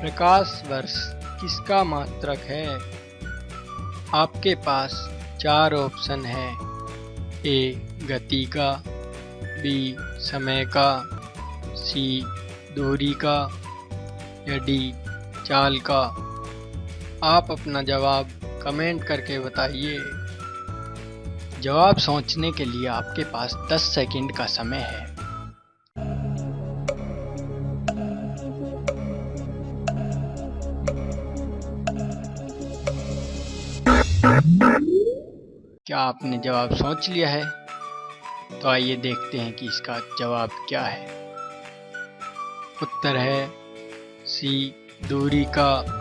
प्रकाश वर्ष किसका मात्रक है? आपके पास चार ऑप्शन है। ए, गति का, बी, समय का, सी, दूरी का, या डी, चाल का। आप अपना जवाब कमेंट करके बताइए। जवाब सोचने के लिए आपके पास 10 सेकंड का समय है। क्या आपने जवाब सोच लिया है? तो आइए देखते हैं कि इसका जवाब क्या है। उत्तर है सी, दूरी का